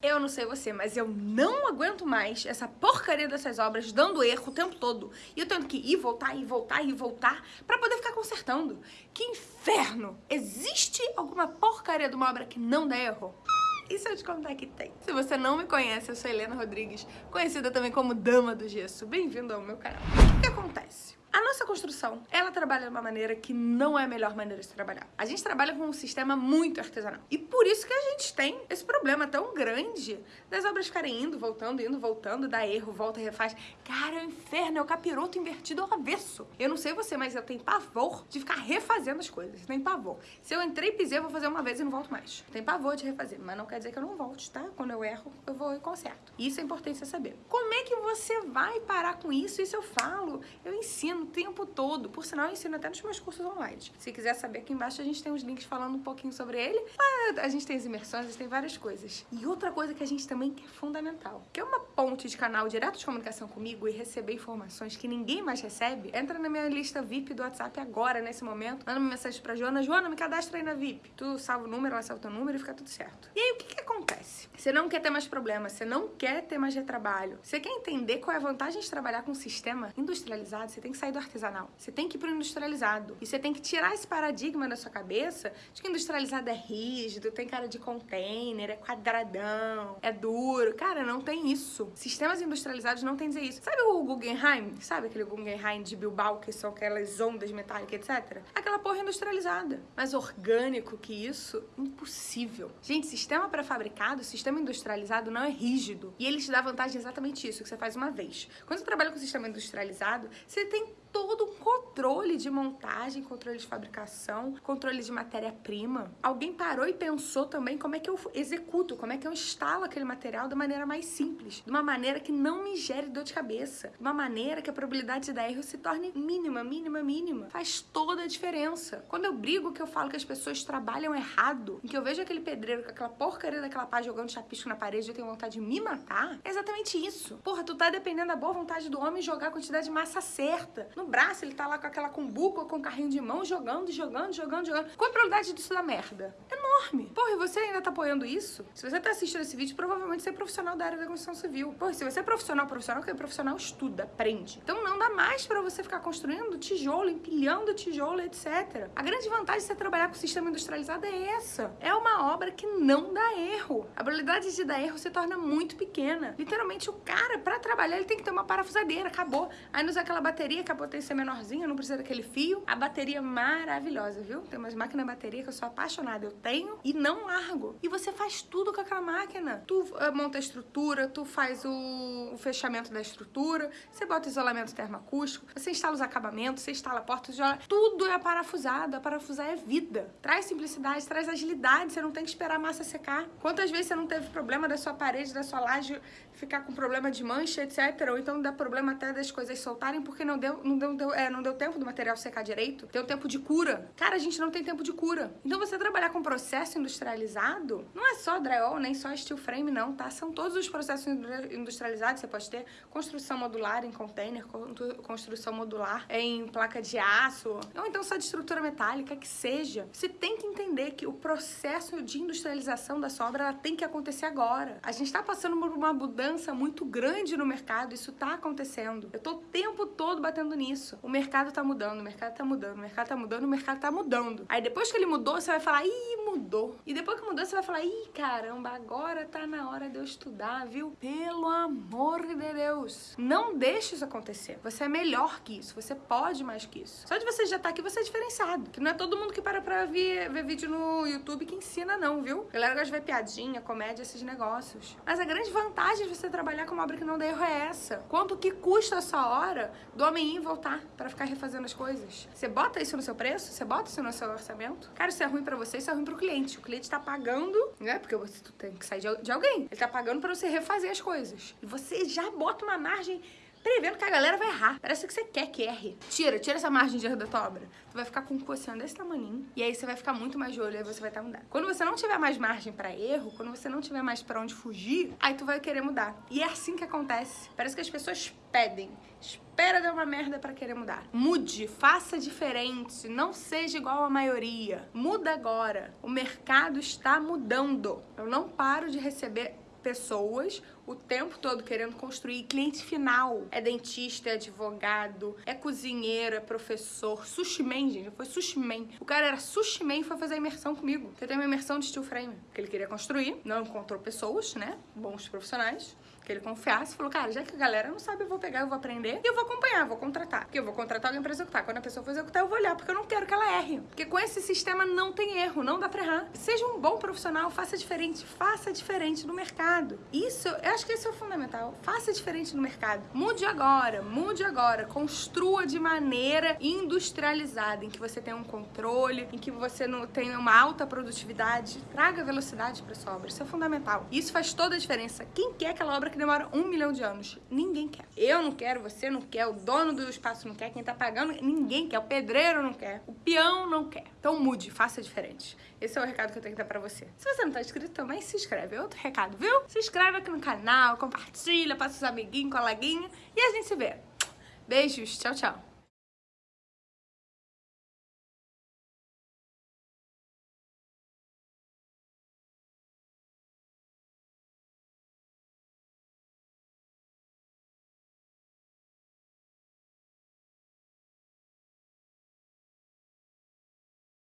Eu não sei você, mas eu não aguento mais essa porcaria dessas obras dando erro o tempo todo. E eu tendo que ir, voltar, ir, voltar, ir, voltar, pra poder ficar consertando. Que inferno! Existe alguma porcaria de uma obra que não dá erro? E se eu te contar que tem? Se você não me conhece, eu sou Helena Rodrigues, conhecida também como Dama do Gesso. Bem-vindo ao meu canal. O que acontece? A nossa construção, ela trabalha de uma maneira que não é a melhor maneira de trabalhar. A gente trabalha com um sistema muito artesanal. E por isso que a gente tem esse problema tão grande das obras ficarem indo, voltando, indo, voltando, dá erro, volta refaz. Cara, é um inferno, é o capiroto invertido ao avesso. Eu não sei você, mas eu tenho pavor de ficar refazendo as coisas. Tem pavor. Se eu entrei e pisei, eu vou fazer uma vez e não volto mais. Tem pavor de refazer, mas não quer dizer que eu não volte, tá? Quando eu erro, eu vou e conserto. Isso é importante você saber. Como é que você vai parar com isso? Isso eu falo, eu ensino tempo todo. Por sinal, eu ensino até nos meus cursos online. Se quiser saber, aqui embaixo a gente tem uns links falando um pouquinho sobre ele. A gente tem as imersões, a gente tem várias coisas. E outra coisa que a gente também quer fundamental, que é uma ponte de canal direto de comunicação comigo e receber informações que ninguém mais recebe, entra na minha lista VIP do WhatsApp agora, nesse momento. Manda uma mensagem pra Joana. Joana, me cadastra aí na VIP. Tu salva o número, ela salva o teu número e fica tudo certo. E aí, o que que acontece? Você não quer ter mais problemas, você não quer ter mais retrabalho. Você quer entender qual é a vantagem de trabalhar com um sistema industrializado, você tem que sair do artesanal. Você tem que ir pro industrializado. E você tem que tirar esse paradigma da sua cabeça de que industrializado é rígido, tem cara de container, é quadradão, é duro. Cara, não tem isso. Sistemas industrializados não tem dizer isso. Sabe o Guggenheim? Sabe aquele Guggenheim de Bilbao, que são aquelas ondas metálicas, etc? Aquela porra industrializada. Mas orgânico que isso, impossível. Gente, sistema pré-fabricado, sistema industrializado não é rígido. E ele te dá vantagem exatamente isso, que você faz uma vez. Quando você trabalha com sistema industrializado, você tem todo um controle de montagem, controle de fabricação, controle de matéria-prima. Alguém parou e pensou também como é que eu executo, como é que eu instalo aquele material da maneira mais simples, de uma maneira que não me gere dor de cabeça, de uma maneira que a probabilidade de dar erro se torne mínima, mínima, mínima. Faz toda a diferença. Quando eu brigo que eu falo que as pessoas trabalham errado, em que eu vejo aquele pedreiro com aquela porcaria daquela pá jogando chapisco na parede eu tenho vontade de me matar, é exatamente isso. Porra, tu tá dependendo da boa vontade do homem jogar a quantidade de massa certa no braço, ele tá lá com aquela cumbuca, com o carrinho de mão, jogando, jogando, jogando, jogando. Qual a probabilidade disso dar merda? Enorme. Porra, e você ainda tá apoiando isso? Se você tá assistindo esse vídeo, provavelmente você é profissional da área da construção civil. Porra, se você é profissional, profissional, que é profissional, estuda, aprende. Então não dá mais pra você ficar construindo tijolo, empilhando tijolo, etc. A grande vantagem de você trabalhar com sistema industrializado é essa. É uma obra que não dá erro. A probabilidade de dar erro se torna muito pequena. Literalmente, o cara, pra trabalhar, ele tem que ter uma parafusadeira, acabou. Aí não usa aquela bateria que a potência é menorzinha, não precisa daquele fio. A bateria é maravilhosa, viu? Tem umas máquinas de bateria que eu sou apaixonada. Eu tenho e não largo. E você faz tudo com aquela máquina. Tu uh, monta a estrutura, tu faz o, o, fechamento da estrutura, você bota isolamento termoacústico, você instala os acabamentos, você instala portas de Tudo é parafusado. A parafusar é vida. Traz simplicidade, traz agilidade. Você não tem que esperar a massa secar. Quantas vezes você não teve problema da sua parede, da sua laje ficar com problema de mancha, etc. Ou então dá problema até das coisas soltarem porque não deu, não deu, deu é, não deu tempo do material secar direito. Deu tempo de cura. Cara, a gente não tem tempo de cura. Então você trabalhar com processo industrializado não é só drywall, nem só steel frame, não, tá? São todos os processos industrializados. Você pode ter construção modular em container, construção modular em placa de aço, ou então só de estrutura metálica, que seja. Você tem que entender que o processo de industrialização da sua ela tem que acontecer agora. A gente tá passando por uma mudança muito grande no mercado, isso tá acontecendo. Eu tô o tempo todo batendo nisso. O mercado tá mudando, o mercado tá mudando, o mercado tá mudando, o mercado tá mudando. Aí depois que ele mudou, você vai falar, ih, mudou. E depois que mudou, você vai falar, ih, caramba, agora tá na hora de eu estudar, viu? Pelo amor de Deus. Não deixe isso acontecer. Você é melhor que isso, você pode mais que isso. Só de você já estar tá aqui, você é diferenciado. Que não é todo mundo que para pra ver, ver vídeo no YouTube que ensina, não, viu? A galera gosta de ver piadinha, comédia, esses negócios. Mas a grande vantagem de você trabalhar com uma obra que não dá erro é essa. Quanto que custa essa hora do homem ir voltar pra ficar refazendo as coisas? Você bota isso no seu preço? Você bota isso no seu orçamento? Cara, isso é ruim pra você, isso é ruim pro cliente. O cliente tá pagando, né? Porque você tem que sair de, alguém. Ele tá pagando pra você refazer as coisas. E você já bota uma margem prevendo que a galera vai errar. Parece que você quer que erre. Tira, tira essa margem de erro da tua obra. Tu vai ficar com um coceando desse tamanho. E aí você vai ficar muito mais de olho, aí você vai estar tá mudando. Quando você não tiver mais margem pra erro, quando você não tiver mais pra onde fugir, aí tu vai querer mudar. E é assim que acontece. Parece que as pessoas pedem. Espera dar uma merda pra querer mudar. Mude, faça diferente, não seja igual à maioria. Muda agora. O mercado está mudando. Eu não paro de receber pessoas o tempo todo querendo construir cliente final. É dentista, é advogado, é cozinheiro, é professor, sushi man, gente. Foi sushi man. O cara era sushi man e foi fazer imersão comigo. Tenho uma imersão de steel frame, que ele queria construir. Não encontrou pessoas, né? Bons profissionais que ele confiasse, falou, cara, já que a galera não sabe, eu vou pegar, eu vou aprender e eu vou acompanhar, vou contratar. Porque eu vou contratar alguém pra executar. Quando a pessoa for executar, eu vou olhar, porque eu não quero que ela erre. Porque com esse sistema não tem erro, não dá pra errar. Seja um bom profissional, faça diferente, faça diferente no mercado. Isso, eu acho que esse é o fundamental. Faça diferente no mercado. Mude agora, mude agora. Construa de maneira industrializada, em que você tenha um controle, em que você não tenha uma alta produtividade. Traga velocidade para sua obra. Isso é fundamental. Isso faz toda a diferença. Quem quer aquela obra que demora um milhão de anos. Ninguém quer. Eu não quero, você não quer, o dono do espaço não quer, quem tá pagando, ninguém quer. O pedreiro não quer, o peão não quer. Então mude, faça diferente. Esse é o recado que eu tenho que dar pra você. Se você não tá inscrito também, se inscreve. É outro recado, viu? Se inscreve aqui no canal, compartilha, passa os amiguinhos, coleguinha e a gente se vê. Beijos, tchau, tchau.